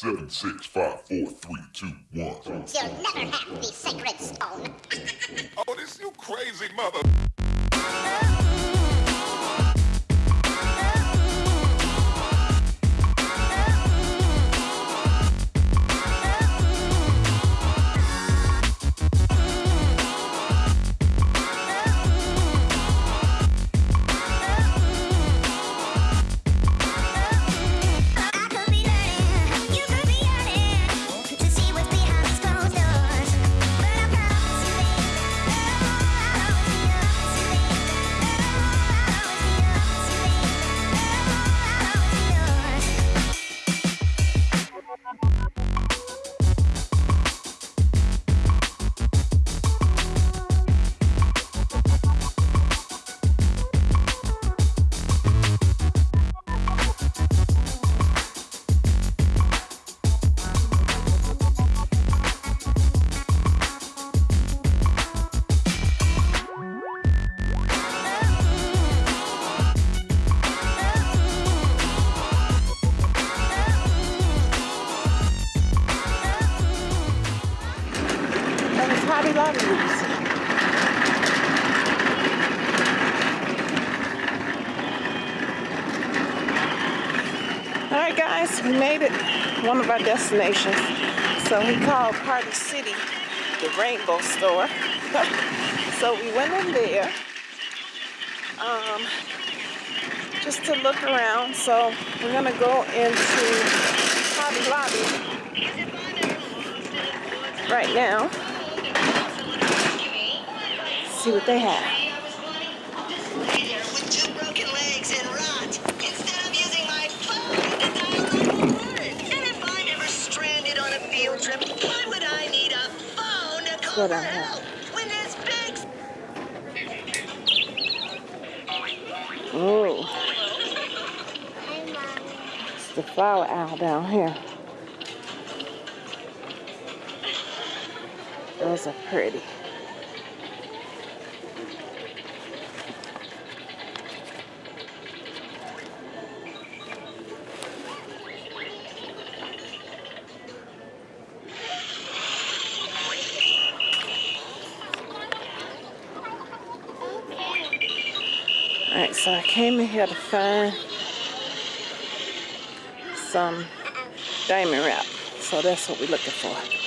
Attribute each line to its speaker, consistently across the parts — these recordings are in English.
Speaker 1: Seven, six, five, four, three, two, one.
Speaker 2: You'll never have the sacred stone.
Speaker 1: oh, this you crazy mother.
Speaker 3: All right, guys, we made it one of our destinations. So we called Party City the Rainbow Store. so we went in there um, just to look around. So we're gonna go into Hobby Lobby right now. See what they have. Go down here. Oh. It's the flower owl down here. Those are pretty. Alright, so I came here to find some diamond wrap. So that's what we're looking for.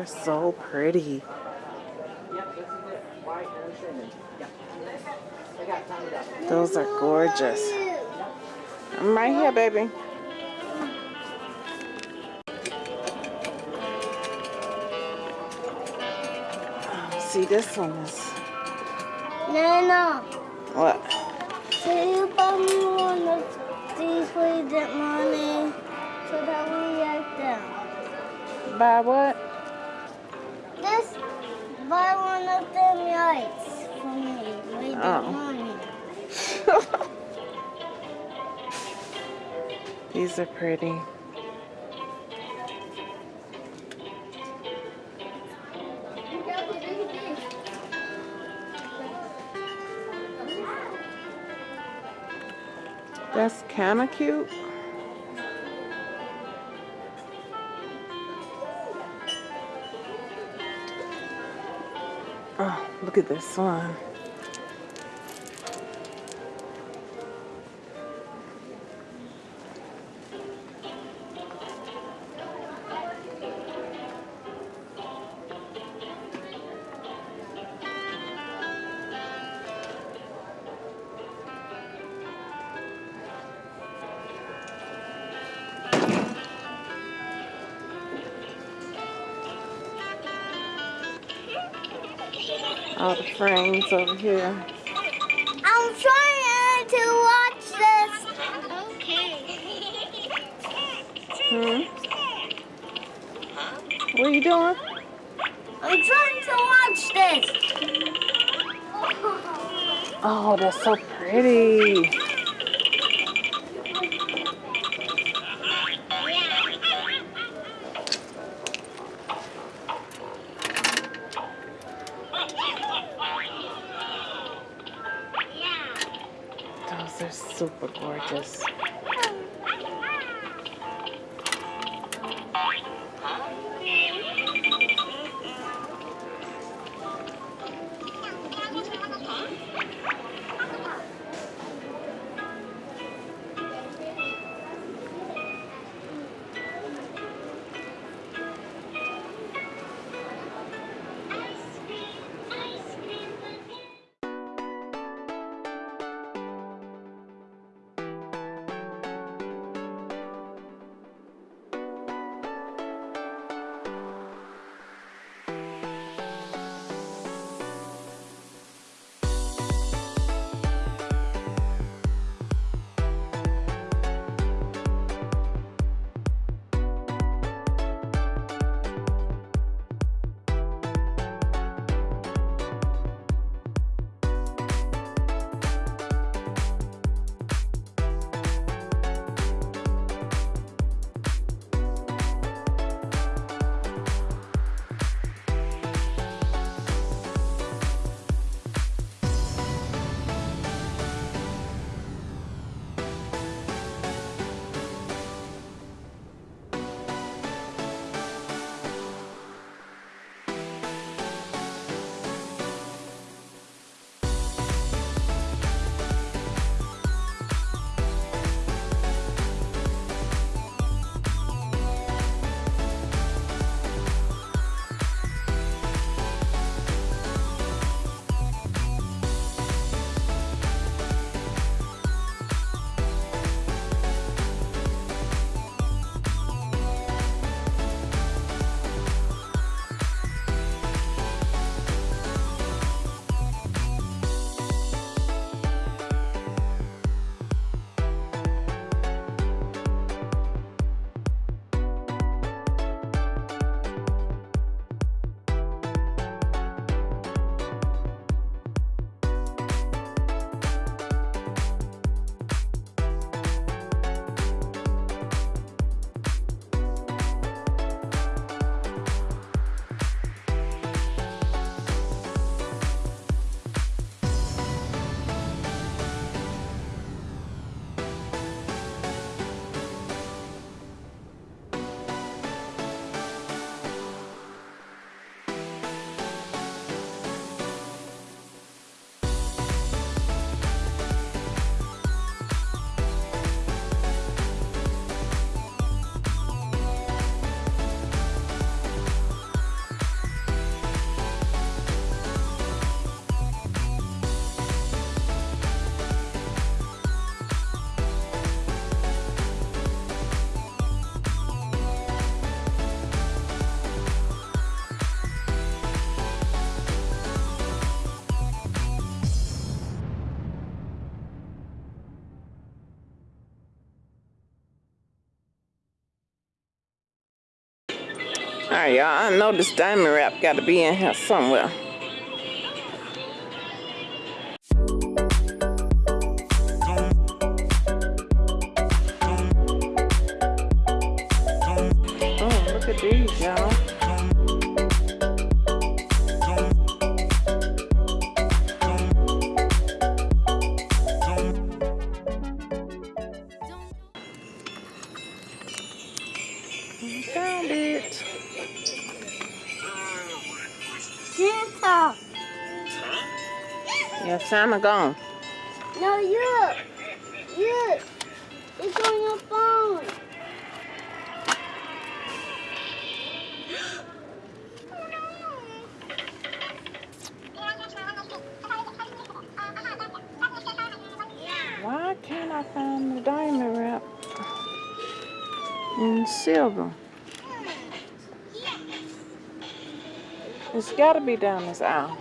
Speaker 3: Are so pretty. Those are gorgeous. I'm right here, baby. See, this one is...
Speaker 4: No, no.
Speaker 3: What?
Speaker 4: Can you buy me one of these that money so that we get them?
Speaker 3: Buy what? These are pretty. That's kind of cute. Oh, look at this one. The frames over here.
Speaker 4: I'm trying to watch this. Okay.
Speaker 3: Hmm? you doing?
Speaker 4: I'm trying to watch this.
Speaker 3: Oh, that's so pretty. Super gorgeous. Y'all. I know this diamond wrap got to be in here somewhere. Oh. Found it.
Speaker 4: Santa
Speaker 3: gone.
Speaker 4: No, you. You. It's on your phone.
Speaker 3: Why can't I find the diamond wrap in silver? It's got to be down this aisle.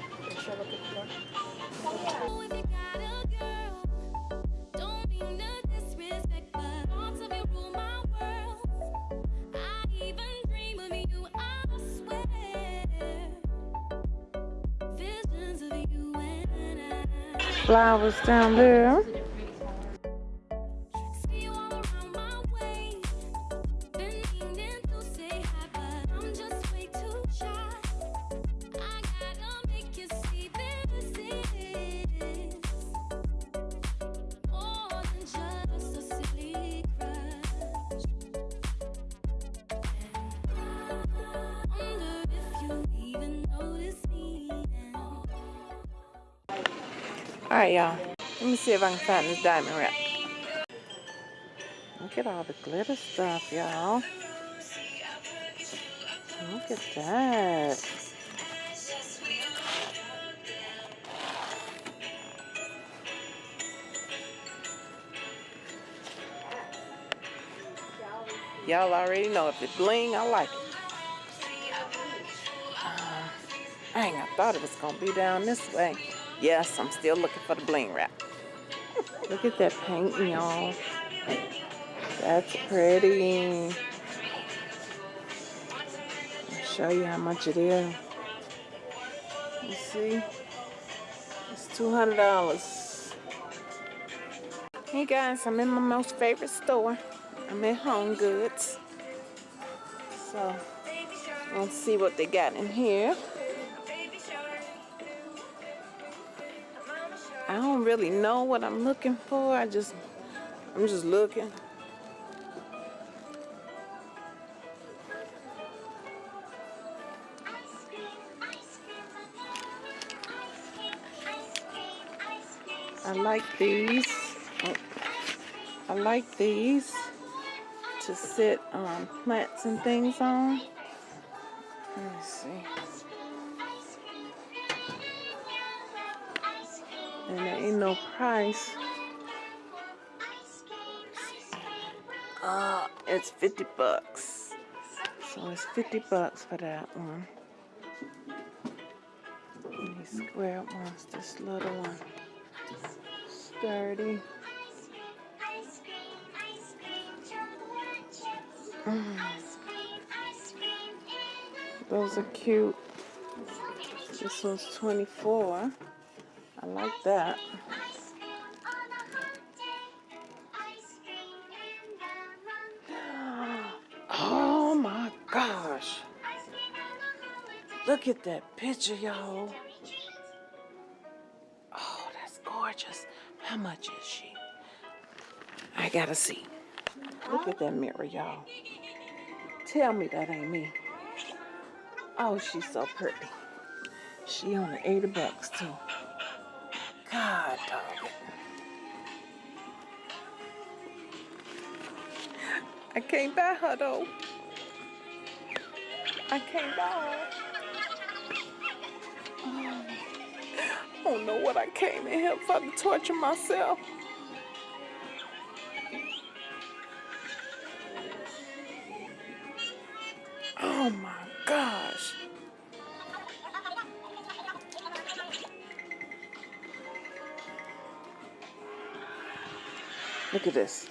Speaker 3: Flowers down there. Alright, y'all. Let me see if I can find this diamond wrap. Look at all the glitter stuff, y'all. Look at that. Y'all already know if it bling, I like it. Um, I ain't I thought it was gonna be down this way. Yes, I'm still looking for the bling wrap. Look at that paint, y'all. That's pretty. I'll show you how much it is. You see? It's $200. Hey guys, I'm in my most favorite store. I'm at Home Goods. So, let's see what they got in here. I don't really know what I'm looking for. I just, I'm just looking. I like these. I like these to sit um, plants and things on. Let me see. And there ain't no price. Uh, it's 50 bucks. So it's 50 bucks for that one. And these square ones, this little one. Sturdy. Mm. Those are cute. This one's 24. I like that. Oh my gosh. Look at that picture, y'all. Oh, that's gorgeous. How much is she? I gotta see. Look at that mirror, y'all. Tell me that ain't me. Oh, she's so pretty. She only 80 bucks too. God. I can't buy her though. I can't her. I don't know what I came in here for to torture myself. Look at this.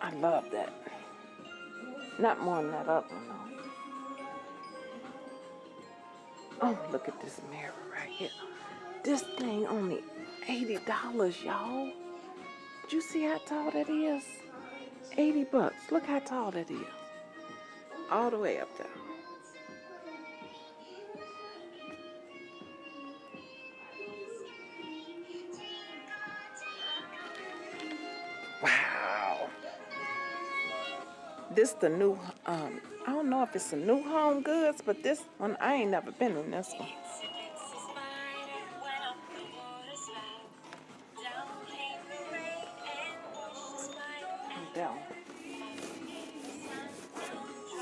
Speaker 3: I love that. Not more than that other one though. Oh, look at this mirror right here. This thing only $80, y'all. Did you see how tall that is? 80 bucks. Look how tall that is. All the way up there. This the new, um, I don't know if it's a new home goods, but this one, I ain't never been in this one. One.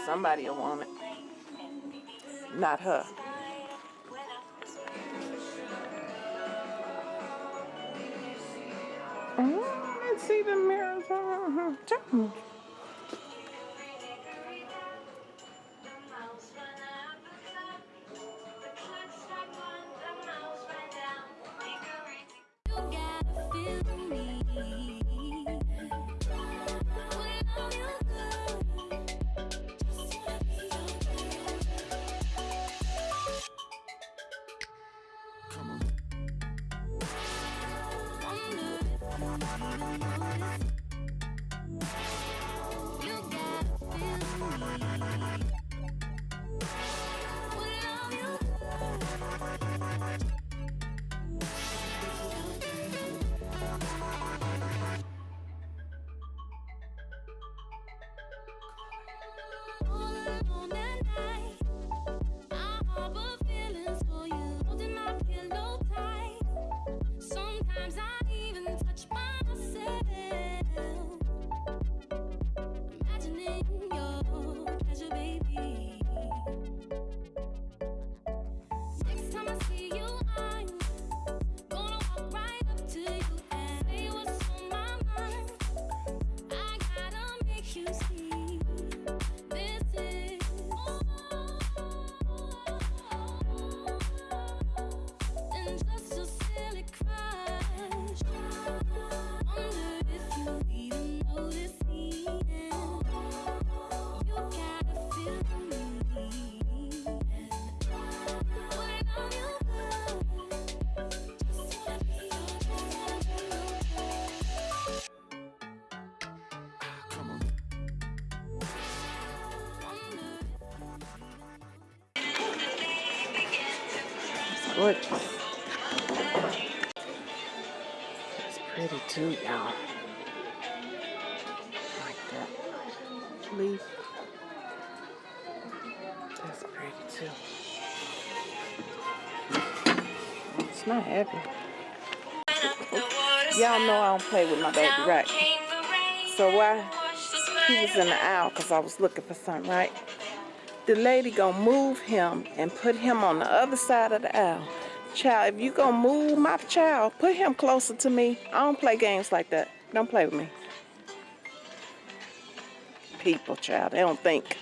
Speaker 3: Somebody want it. Not her. Oh, let's see the mirrors. Gorgeous. It's pretty too, y'all. Like that leaf. That's pretty too. It's not heavy. Y'all know I don't play with my baby, right? So why he was in the aisle because I was looking for something, right? The lady gonna move him and put him on the other side of the aisle. Child, if you gonna move my child, put him closer to me. I don't play games like that. Don't play with me. People, child, they don't think.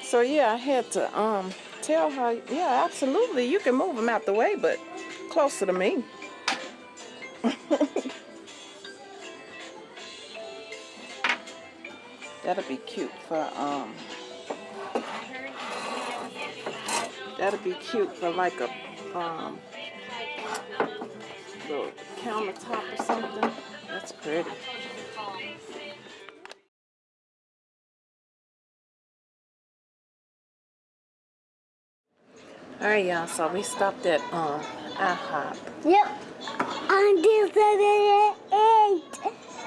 Speaker 3: So yeah, I had to um tell her, yeah, absolutely, you can move him out the way, but closer to me. That'll be cute for um. That'll be cute for like a um little countertop or something. That's pretty. All right, y'all. So we stopped at um IHOP.
Speaker 4: Yep. Seven eight.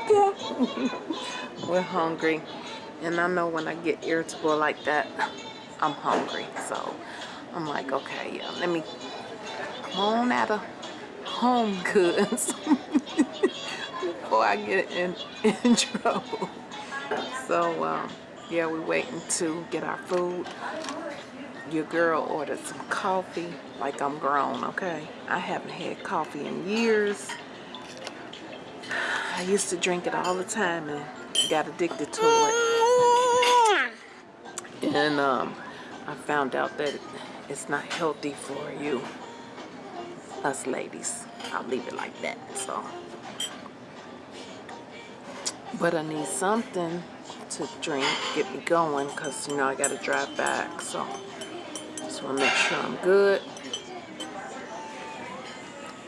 Speaker 3: We're hungry, and I know when I get irritable like that, I'm hungry. So I'm like, okay, yeah, let me come on out of home goods before I get in in trouble. So um, yeah, we're waiting to get our food. Your girl ordered some coffee, like I'm grown, okay? I haven't had coffee in years. I used to drink it all the time and got addicted to it. And um, I found out that it's not healthy for you, us ladies. I'll leave it like that, so. But I need something to drink, get me going, because, you know, I got to drive back, so. Just want to make sure I'm good.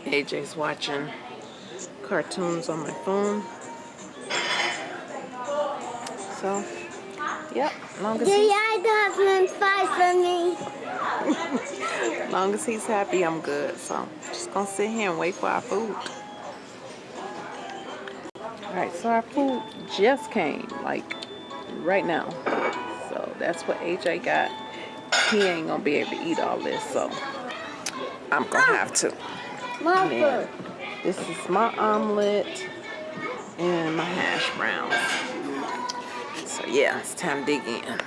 Speaker 3: AJ's watching cartoons on my phone. So, yep, long as
Speaker 4: yeah, the husband's fight for me.
Speaker 3: long as he's happy, I'm good. So, I'm just gonna sit here and wait for our food. All right, so our food just came, like right now. So that's what AJ got. He ain't gonna be able to eat all this, so I'm gonna ah! have to.
Speaker 4: Food.
Speaker 3: this is my omelet and my hash browns. So yeah, it's time to dig in.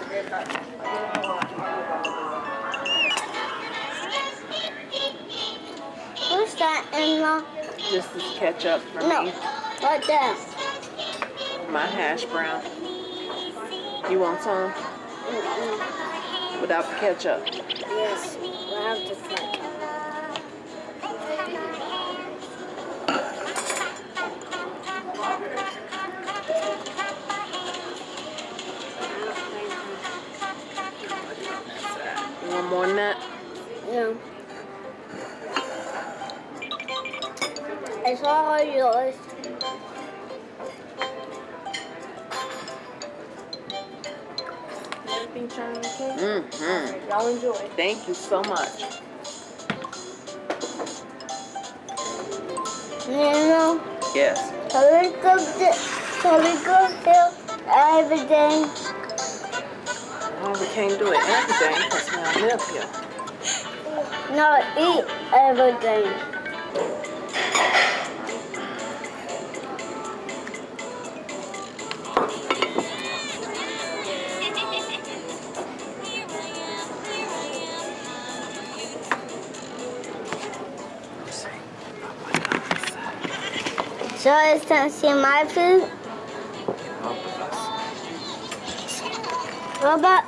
Speaker 4: What's that in the?
Speaker 3: This is ketchup for
Speaker 4: No.
Speaker 3: me.
Speaker 4: What this?
Speaker 3: My hash brown. You want some without the ketchup?
Speaker 4: Yes, we have to fight.
Speaker 3: You more that?
Speaker 4: Yeah. I saw yours.
Speaker 3: Mm-hmm.
Speaker 5: Y'all enjoy.
Speaker 3: Thank you so much.
Speaker 4: You?
Speaker 3: Yes.
Speaker 4: Can we go to, can we go to everything?
Speaker 3: Oh, we can't do it everything because we don't here.
Speaker 4: No, eat everything. So it's time to see my food. What about?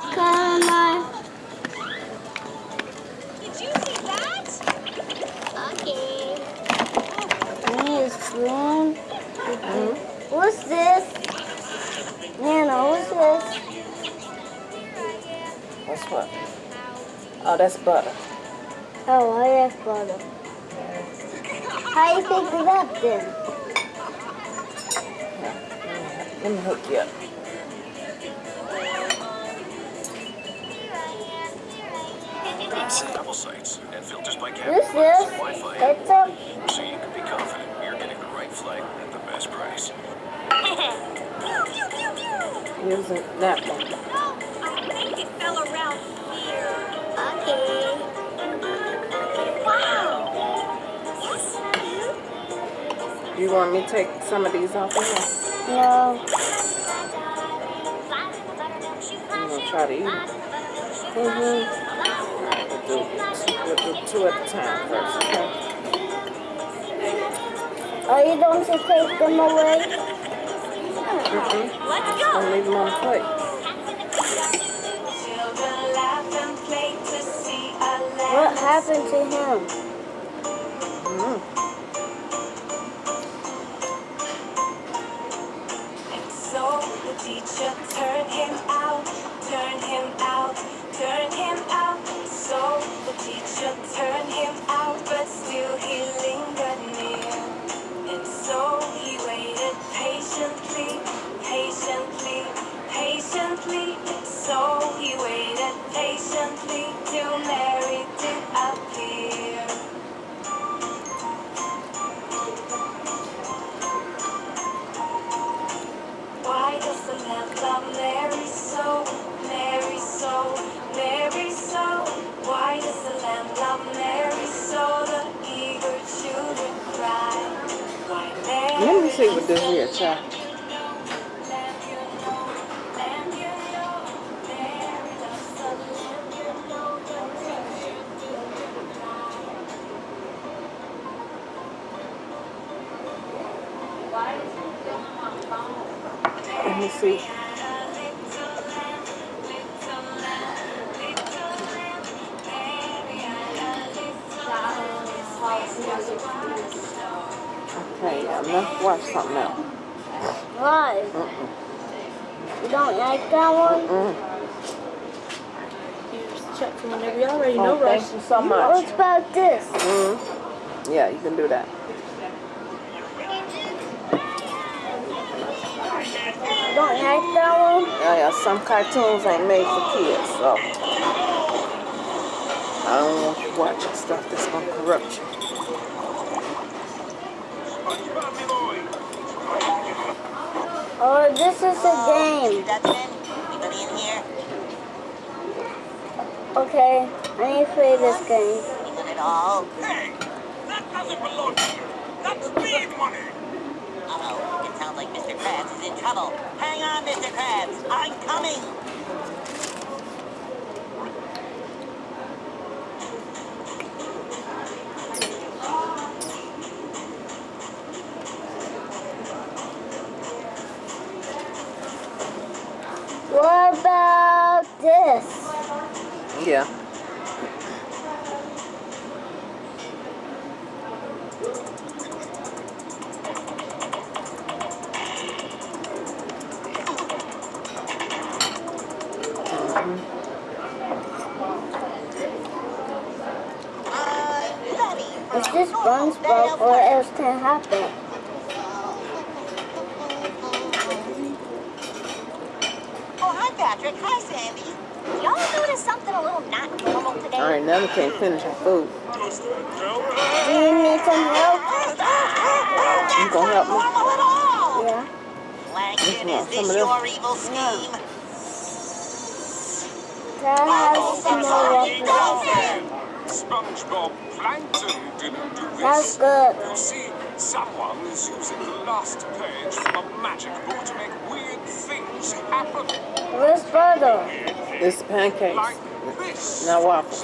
Speaker 2: Did you see that? Okay.
Speaker 4: This one. What's this? Nana, what's this?
Speaker 3: What's what? Oh, that's butter.
Speaker 4: Oh, I like butter. How do you pick it up then?
Speaker 3: Let me hook you up.
Speaker 6: Double sights and filters by camera
Speaker 4: this?
Speaker 6: Wi-Fi,
Speaker 4: It's a
Speaker 6: so you can be confident you're getting the right flight at the best price.
Speaker 3: Using that one.
Speaker 2: I think it fell around here. Okay. Wow. Yes.
Speaker 3: You want me to take some of these off of here?
Speaker 4: no.
Speaker 3: Try to eat?
Speaker 4: Mm-hmm.
Speaker 3: We'll do, we'll do two at a time first, okay?
Speaker 4: Are you going to take them away?
Speaker 3: Mm-mm.
Speaker 2: Let's go.
Speaker 3: I'll leave them on the plate.
Speaker 4: What happened to him?
Speaker 7: Teacher Turn him out, turn him out, turn him out. So the teacher turned him out, but still he lingered
Speaker 3: Let me see what this here, child.
Speaker 7: Lamb, you know,
Speaker 4: that one?
Speaker 3: Mm.
Speaker 5: You just check from whenever y'all ready. No
Speaker 3: Oh,
Speaker 5: rush.
Speaker 3: thank you so much.
Speaker 4: What about this?
Speaker 3: Mm. Yeah, you can do that.
Speaker 4: You don't like that one?
Speaker 3: Yeah, yeah, some cartoons ain't made for kids, so I don't want you watching stuff that's gonna corrupt you.
Speaker 4: Oh, this is a game.
Speaker 2: Dutchman, anybody in here?
Speaker 4: Okay, I need to play this game.
Speaker 2: Anyone at all?
Speaker 1: Hey, that doesn't belong to you. That's speed money.
Speaker 2: Uh-oh, it sounds like Mr. Krabs is in trouble. Hang on, Mr. Krabs, I'm coming.
Speaker 4: What about this?
Speaker 3: Yeah.
Speaker 2: Uh, ready for
Speaker 4: Is this
Speaker 2: a normal
Speaker 4: SpongeBob or else can happen?
Speaker 2: Oh, hi Patrick. Hi, Sandy. Y'all notice something a little not normal today?
Speaker 3: All right, now we can't finish our food.
Speaker 1: Just a joke.
Speaker 4: Do you need some help?
Speaker 3: You gonna help me?
Speaker 2: Normal at all.
Speaker 4: Yeah.
Speaker 2: Plankton,
Speaker 3: want
Speaker 2: is this
Speaker 3: of
Speaker 2: your evil scheme?
Speaker 4: Can I have some more
Speaker 1: Ye
Speaker 4: waffles?
Speaker 1: go. SpongeBob Plankton didn't do
Speaker 4: That's
Speaker 1: this.
Speaker 4: good.
Speaker 1: You see, someone is using the last page from a magic book to make weird things happen.
Speaker 4: Where's brother?
Speaker 3: This is pancakes.
Speaker 1: Like this.
Speaker 3: Now waffles.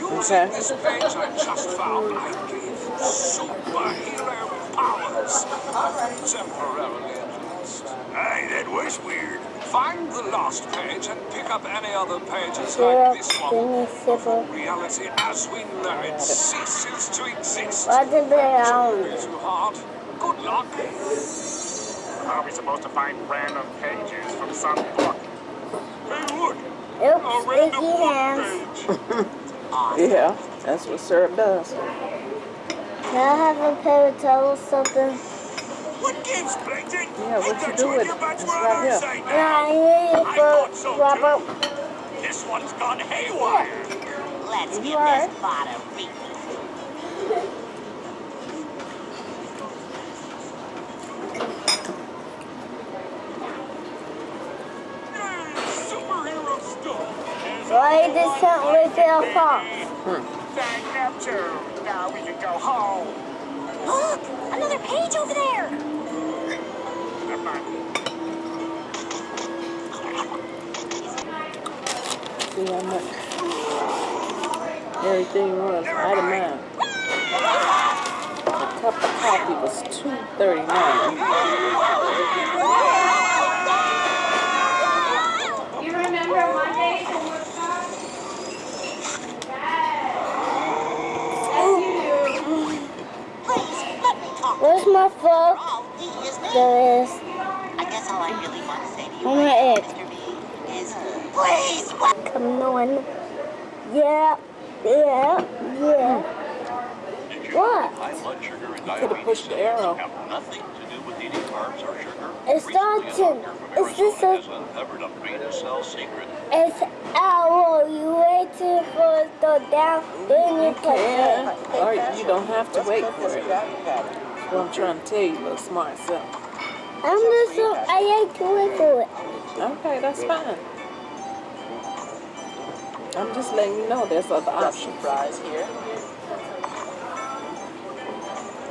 Speaker 3: Okay.
Speaker 1: this page I just found, I gave superhero powers. Temporarily at least. Hey, that was weird. Find the last page and pick up any other pages like this one.
Speaker 4: me.
Speaker 1: Reality as we know it ceases to exist.
Speaker 4: What did they um,
Speaker 1: Don't
Speaker 4: own?
Speaker 1: be too hard. Good luck. How are we supposed to find random pages from some book? Hey, look! A random
Speaker 4: sticky
Speaker 1: book
Speaker 4: hands.
Speaker 1: page.
Speaker 3: Yeah, that's what syrup does.
Speaker 4: Can I have a paper towel or something?
Speaker 1: What gives, Plankton?
Speaker 3: Yeah, what
Speaker 1: Ain't
Speaker 3: you
Speaker 1: that
Speaker 3: do
Speaker 1: you
Speaker 3: with
Speaker 1: your
Speaker 3: it?
Speaker 1: butts
Speaker 3: It's
Speaker 1: were
Speaker 3: right
Speaker 1: on
Speaker 3: here.
Speaker 1: our side
Speaker 4: Yeah,
Speaker 1: now?
Speaker 4: I need
Speaker 1: I thought so,
Speaker 4: Robert.
Speaker 1: too. This one's gone haywire.
Speaker 2: Let's
Speaker 3: You
Speaker 2: give
Speaker 3: alright?
Speaker 2: this bot a read.
Speaker 1: Hey, superhero stuff.
Speaker 4: Why can't wait for your phone?
Speaker 1: Thank Neptune. Now we can go home.
Speaker 2: Look, another page over there.
Speaker 3: See how much everything was itemized. A cup of coffee was two thirty nine.
Speaker 5: You remember Monday?
Speaker 2: Please, let me talk.
Speaker 4: Where's my phone?
Speaker 2: He is there.
Speaker 4: There is.
Speaker 2: I guess all I really want to say to you
Speaker 4: Oh,
Speaker 2: right now, Mr. B, is uh, please, what?
Speaker 4: Come on. Yeah. Yeah. Yeah. What?
Speaker 6: High blood sugar and
Speaker 3: Could
Speaker 6: diabetes
Speaker 3: have pushed the arrow.
Speaker 6: have nothing to do with eating carbs or sugar.
Speaker 4: It's
Speaker 6: Recently,
Speaker 4: not
Speaker 6: a
Speaker 4: to-
Speaker 6: doctor from
Speaker 4: it's just a-
Speaker 6: uncovered a beta cell secret.
Speaker 4: It's owl. You waiting for it to go down, then you put
Speaker 3: Can
Speaker 4: it.
Speaker 3: or you don't have to wait for it. That's what I'm trying to tell you, little smart self.
Speaker 4: I'm just so I like to wait for it.
Speaker 3: Okay, that's fine. I'm just letting you know there's other options.
Speaker 8: fries here.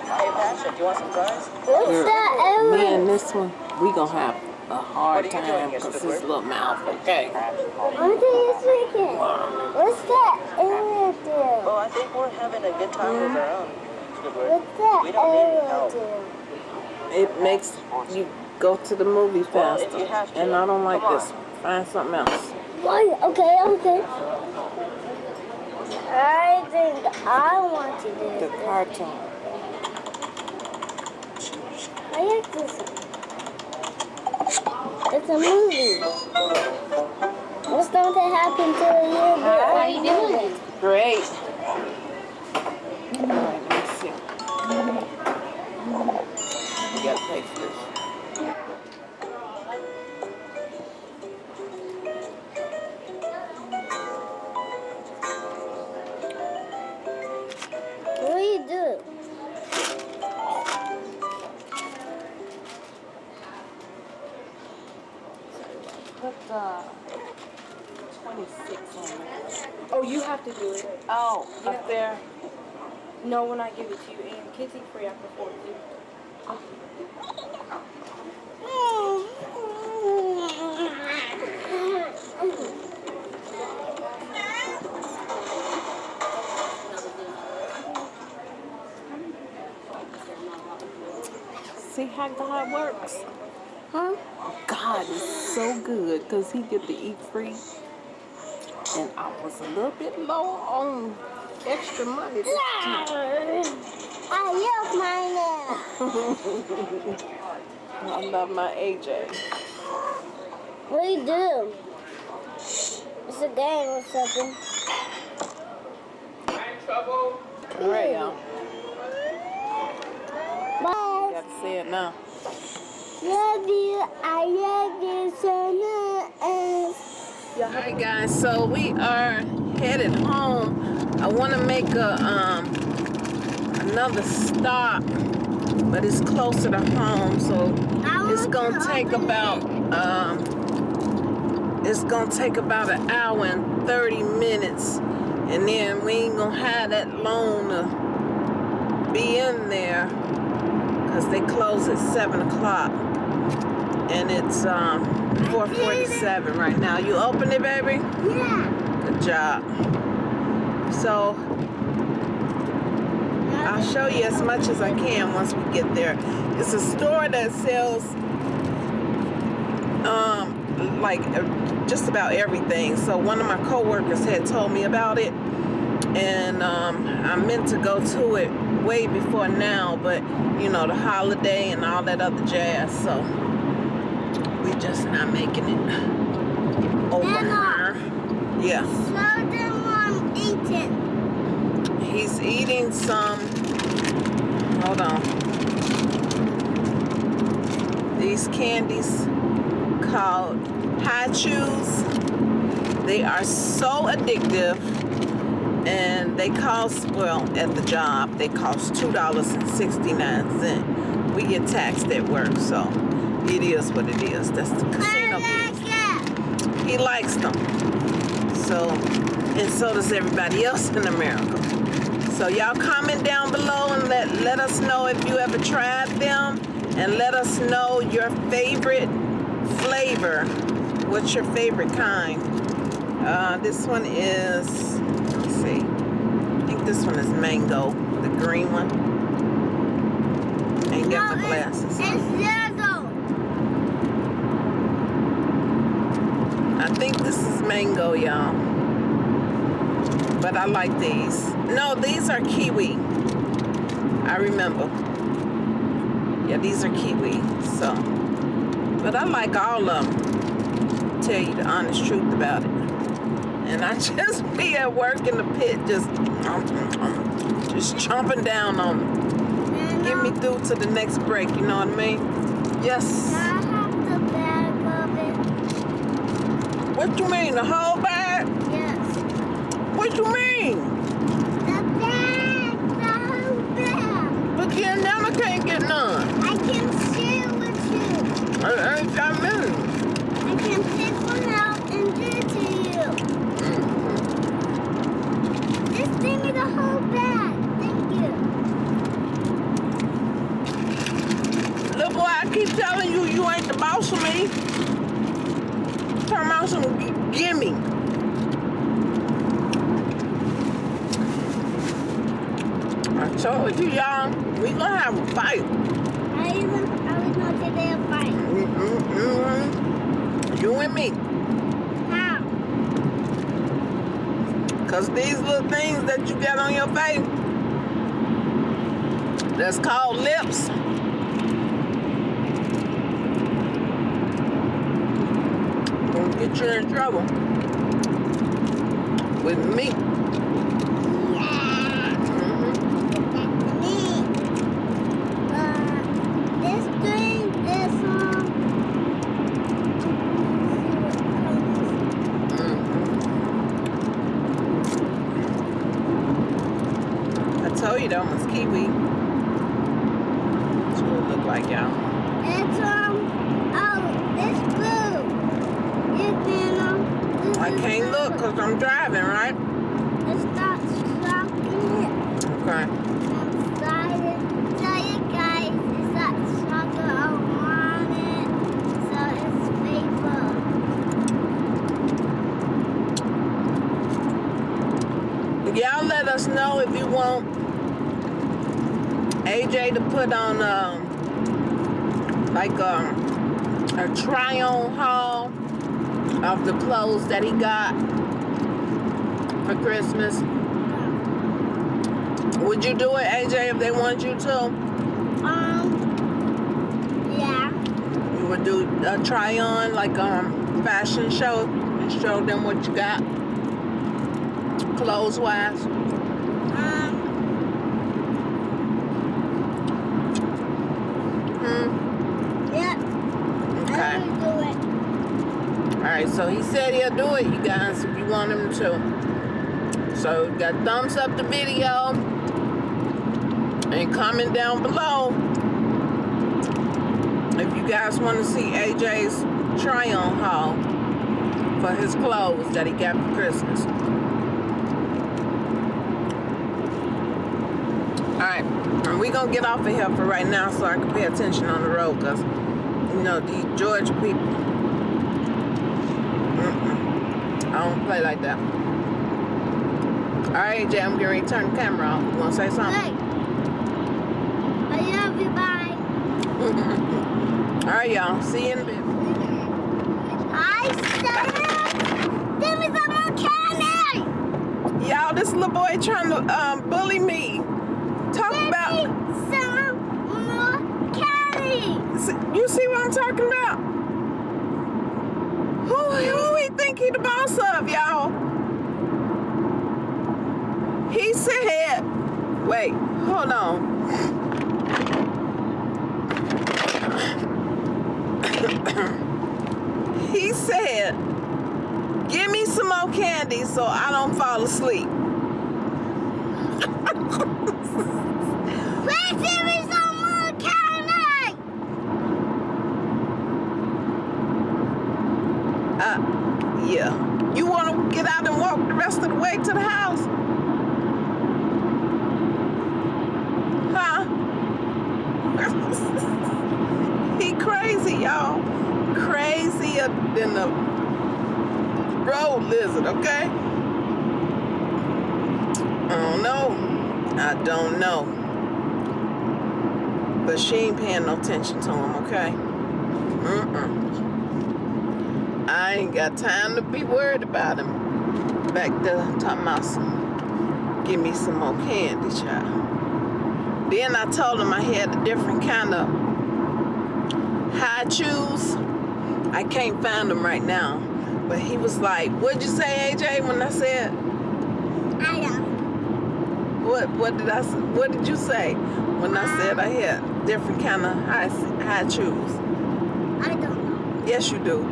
Speaker 8: Hey, Patrick, do you want some fries?
Speaker 4: What's that
Speaker 3: Me and this one, we gonna have a hard
Speaker 8: What are you
Speaker 3: time because
Speaker 8: Mr.
Speaker 3: his little mouth, okay?
Speaker 4: What are you thinking? What's that arrow do?
Speaker 8: Well, I think we're having a good time with mm-hmm. our own. Squidward.
Speaker 4: What's that
Speaker 8: We don't need any
Speaker 4: arrow do?
Speaker 3: It makes you go to the movie faster.
Speaker 8: you to,
Speaker 3: And I don't like this. Find something else.
Speaker 4: Why? Okay, okay. I think I want to do
Speaker 3: The cartoon.
Speaker 4: I like this one. It's a movie. What's going to happen to the year? How are you doing?
Speaker 3: Great. You gotta pay for this.
Speaker 4: What do you do?
Speaker 3: Put uh, 26 on there.
Speaker 5: Oh, you have to do it.
Speaker 3: Oh, up there.
Speaker 5: No, when I give it to you, and kids eat free after four too.
Speaker 3: See how God works?
Speaker 4: Huh?
Speaker 3: God is so good because he get to eat free. And I was a little bit low on extra money.
Speaker 4: I love my now.
Speaker 3: I love my AJ.
Speaker 4: What do you do? It's a game or something.
Speaker 3: All right, y'all.
Speaker 4: Bye.
Speaker 3: Got to say it now.
Speaker 4: Love you. I love you so much.
Speaker 3: Alright guys, so we are headed home. I want to make a um another stop, but it's closer to home, so it's gonna take about um it's gonna take about an hour and 30 minutes. And then we ain't gonna have that long to be in there because they close at 7 o'clock. And it's um 447 right now. You open it baby?
Speaker 4: Yeah.
Speaker 3: good job. So I'll show you as much as I can once we get there. It's a store that sells um like uh, just about everything. So one of my coworkers had told me about it and um I meant to go to it way before now, but you know, the holiday and all that other jazz. So we're just not making it over
Speaker 4: Emma.
Speaker 3: here. Yeah.
Speaker 4: Them I'm eating.
Speaker 3: He's eating some. Hold on. These candies called Hi-Chews. They are so addictive, and they cost well at the job. They cost two dollars and sixty nine cent. We get taxed at work, so it is what it is. That's the casino
Speaker 4: like
Speaker 3: he likes them. So, and so does everybody else in America. So y'all comment down below and let, let us know if you ever tried them and let us know your favorite flavor. What's your favorite kind? Uh, this one is, let's see, I think this one is mango, the green one. Ain't got
Speaker 4: No, it's-
Speaker 3: glasses.
Speaker 4: It's yellow.
Speaker 3: I think this is mango, y'all. But I like these. No, these are kiwi. I remember. Yeah, these are kiwi. So, but I like all of them. Tell you the honest truth about it. And I just be at work in the pit, just, just chomping down on them. Get me through to the next break. You know what I mean? Yes.
Speaker 4: I have the bag of it.
Speaker 3: What you mean? The whole. What you mean?
Speaker 4: The bag. The whole bag.
Speaker 3: But then now can't get none.
Speaker 4: I can share with you.
Speaker 3: I ain't got many.
Speaker 4: I can pick one out and give it to you. Just give me the whole bag. Thank you.
Speaker 3: Little boy, I keep telling you, you ain't the boss of me. Turn around some gimme. I told you, y'all, we gonna have a fight.
Speaker 4: I even I was not today a fight.
Speaker 3: Mm-mm-mm. You and me.
Speaker 4: How?
Speaker 3: Cause these little things that you got on your face, that's called lips. Gonna get you in trouble with me.
Speaker 4: Yeah.
Speaker 3: Mhm.
Speaker 4: That's me. Uh, this thing, this um.
Speaker 3: I told you that one's kiwi. That's what it look like, y'all.
Speaker 4: It's um. Oh, this blue. You can um. This
Speaker 3: I
Speaker 4: is
Speaker 3: can't
Speaker 4: blue.
Speaker 3: look because I'm driving, right?
Speaker 4: It's not chocolate.
Speaker 3: Okay.
Speaker 4: I'm excited. Tell you guys, it's not chocolate. I want it. So it's paper.
Speaker 3: Y'all let us know if you want To put on um like um a try on haul of the clothes that he got for Christmas. Would you do it, AJ, if they want you to?
Speaker 4: Um. Yeah.
Speaker 3: You would do a try on like um fashion show and show them what you got clothes wise.
Speaker 4: Um.
Speaker 3: Hmm.
Speaker 4: Yep.
Speaker 3: So he said he'll do it, you guys, if you want him to. So, got thumbs up the video and comment down below if you guys want to see AJ's try-on haul for his clothes that he got for Christmas. Alright, and we gonna get off of here for right now so I can pay attention on the road because, you know, these Georgia people, mm-mm, I don't play like that. Alright, AJ, I'm going to turn the camera off. You wanna say something?
Speaker 4: Hey. I love you. Bye.
Speaker 3: Alright, y'all. See you in a bit.
Speaker 4: I said, give me some more candy.
Speaker 3: Y'all, this little boy trying to um, bully me. Talk
Speaker 4: Give
Speaker 3: about.
Speaker 4: me some more candy.
Speaker 3: You see what I'm talking about? Who, who think he the boss of, y'all? He said, wait, hold on. he said, give me some more candy so I don't fall asleep.
Speaker 4: Please give me some more candy.
Speaker 3: Uh, yeah. You want to get out and walk the rest of the way to the house? Huh? he crazy, y'all. Crazier than the road lizard, okay? I don't know. I don't know. But she ain't paying no attention to him, okay? Mm-mm. I ain't got time to be worried about him. Back about some, give me some more candy, child. Then I told him I had a different kind of Hi-Chews. I can't find them right now. But he was like, what'd you say, AJ, when I said, oh,
Speaker 4: I know.
Speaker 3: what what did I what did you say when I said I had different kind of high Hi-Chews?
Speaker 4: I don't know.
Speaker 3: Yes, you do.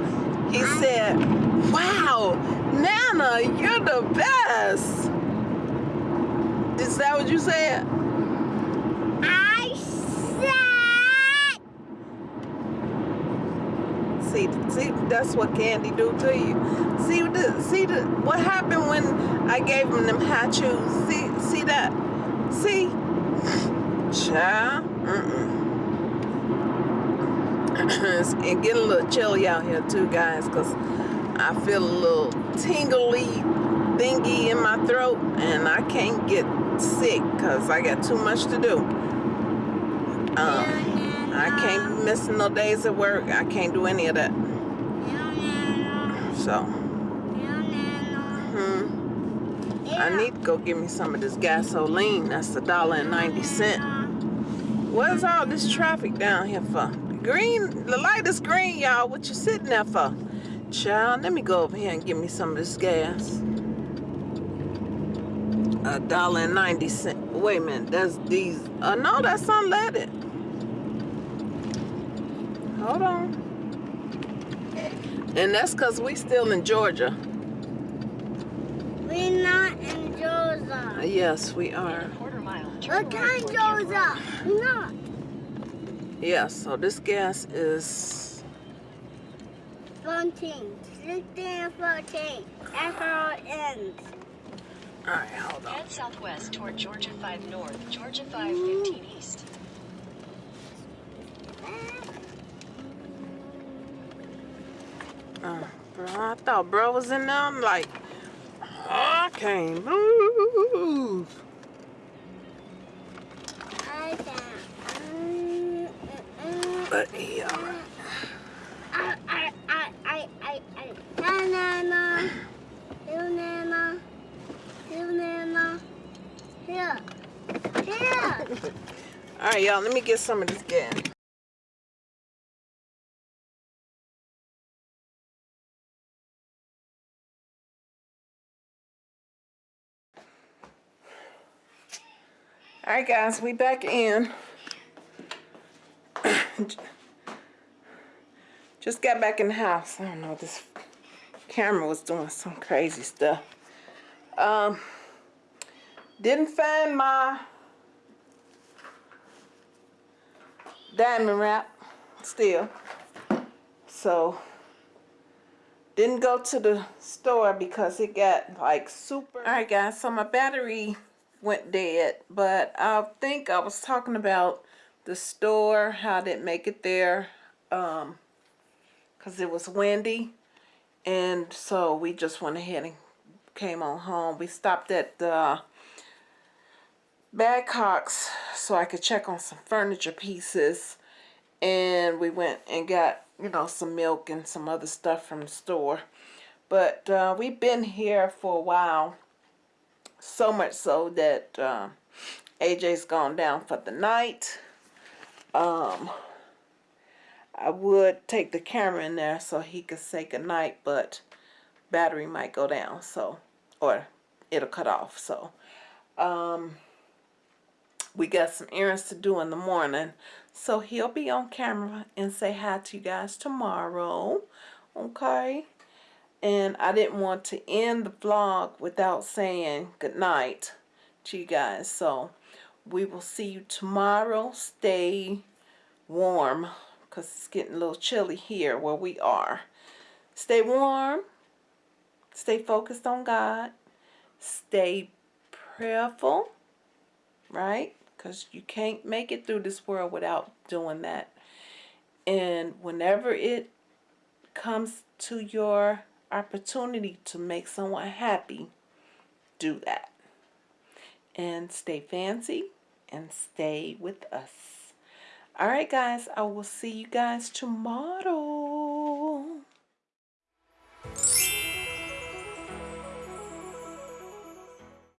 Speaker 3: He said, wow, Nana, you're the best. Is that what you said?
Speaker 4: I said.
Speaker 3: See, see, that's what candy do to you. See the, see the, what happened when I gave him them Hi-Chews? See, see that? See, child. Mm-mm. it's it getting a little chilly out here too, guys, cause I feel a little tingly thingy in my throat, and I can't get sick cause I got too much to do. Um, I can't be missing no days at work. I can't do any of that. So, hmm. I need to go get me some of this gasoline. That's a dollar and ninety cent. What's all this traffic down here for? Green, the light is green, y'all. What you sitting there for? Child, let me go over here and get me some of this gas. A dollar and ninety cent. Wait a minute, that's diesel. Uh, no, that's unleaded. Hold on. And that's because we still in Georgia.
Speaker 4: We're not in Georgia.
Speaker 3: Yes, we are.
Speaker 4: Look at Georgia. We're not.
Speaker 3: Yes, so this gas is
Speaker 4: 14, 16, 14. That's how it ends.
Speaker 3: all right, hold on.
Speaker 9: Head southwest toward Georgia 5 North, Georgia 515 East.
Speaker 3: Uh, bro, I thought bro was in there. I'm like, I can't move.
Speaker 4: Mm, mm, mm.
Speaker 3: But right.
Speaker 4: I, I, I, I, I, I.
Speaker 3: All right, y'all, let me get some of this gas. All right, guys, we back in. Just got back in the house. I don't know this camera was doing some crazy stuff. Um, didn't find my diamond wrap still. So, didn't go to the store because it got like super. Alright guys, so my battery went dead, but I think I was talking about the store, how did make it there, um, because it was windy. And so we just went ahead and came on home. We stopped at the Badcock's so I could check on some furniture pieces. And we went and got, you know, some milk and some other stuff from the store. But uh, we've been here for a while. So much so that uh, AJ's gone down for the night. Um, I would take the camera in there so he could say goodnight, but battery might go down, so, or it'll cut off, so. Um, we got some errands to do in the morning, so he'll be on camera and say hi to you guys tomorrow, okay? And I didn't want to end the vlog without saying good night to you guys, so we will see you tomorrow. Stay warm because it's getting a little chilly here where we are. Stay warm. Stay focused on God. Stay prayerful, right? Because you can't make it through this world without doing that. And whenever it comes to your opportunity to make someone happy, do that. And stay fancy and stay with us. Alright guys, I will see you guys tomorrow.